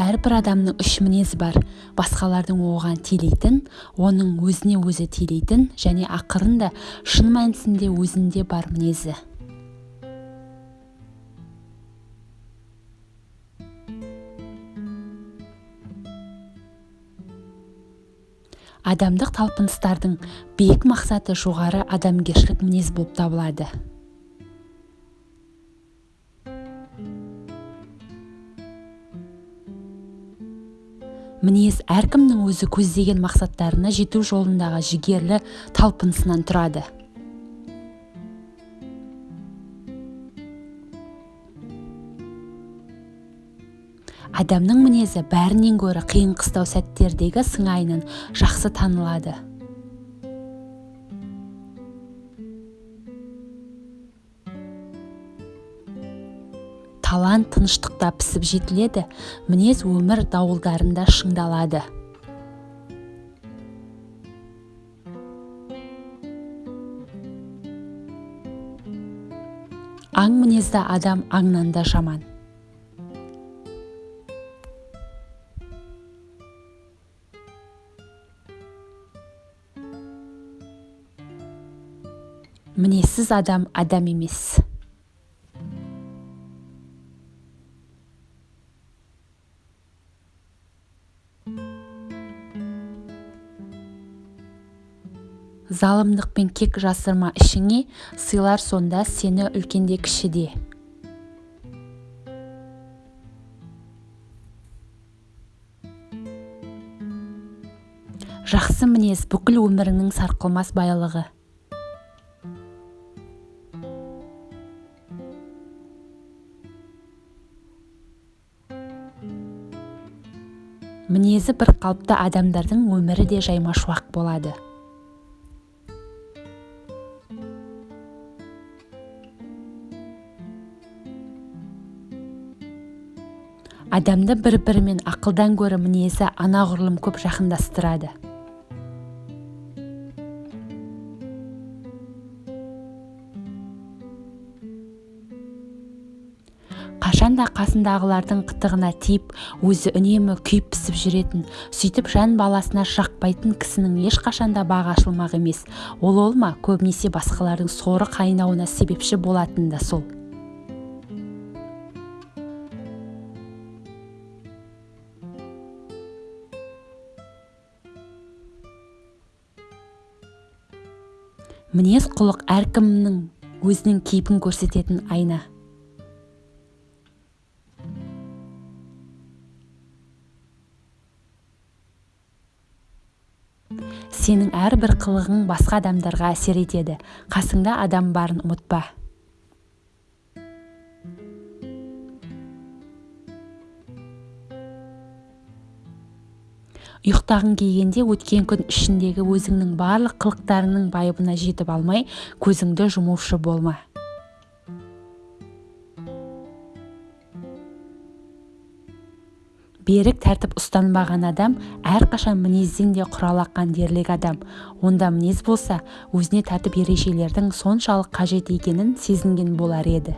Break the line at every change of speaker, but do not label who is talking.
әрбір адамның үш мінезі бар. Басқалардың оған телейтін оның өзіне өзі телейтін және ақырында шын мәнісінде өзінде бар мінезі. Адамдық талпыныстардың биік мақсаты жоғары адамгершілік мінез болып табылады. Мінез әркімнің өзі көздеген мақсаттарына жету жолындағы жігерлі талпынысынан тұрады. Адамның мінезі бәрінен гөрі қиын қыстау сәттердегі сыңайынан жақсы танылады. Талант тыныштықта пісіп жетіледі мінез өмір дауылдарында шыңдалады. Аң мінезді адам аңнан да жаман. Мінезсіз адам адам емес. Залымдық пен кек жасырма ішіңе сыйлар сонда сені үлкенде кішіде. Жақсы мінез бүкіл өміріңнің сарқылмас байлығы. Мінезі бір қалыпты адамдардың өмірі де жаймашуақ болады. Адамды бір-бірімен ақылдан гөрі мінезі анағұрлым көп жақындастырады. Қашанда қасындағылардың қытығына тиіп өзі үнемі күйіп пісіп жүретін сөйтіп жан баласына жақпайтын кісінің ешқашанда бағы ашылмақ емес. Ол ол ма көбінесе басқалардың соры қайнауына себепші болатын да сол. Мінез құлық әркімнің өзінің кейпін көрсететін айна. Сенің әрбір қылығың басқа адамдарға әсер етеді. Қасыңда адам барын ұмытпа. Ұйықтағың келгенде өткен күн ішіндегі өзіңнің барлық қылықтарыңның байыбына жетіп алмай көзіңді жұмушы болма. Берік тәртіп ұстанбаған адам әрқашан мінезден де құралаққан дерлік адам. Онда мінез болса өзіне тәртіп ережелердің соншалық қажет екенін сезінген болар еді.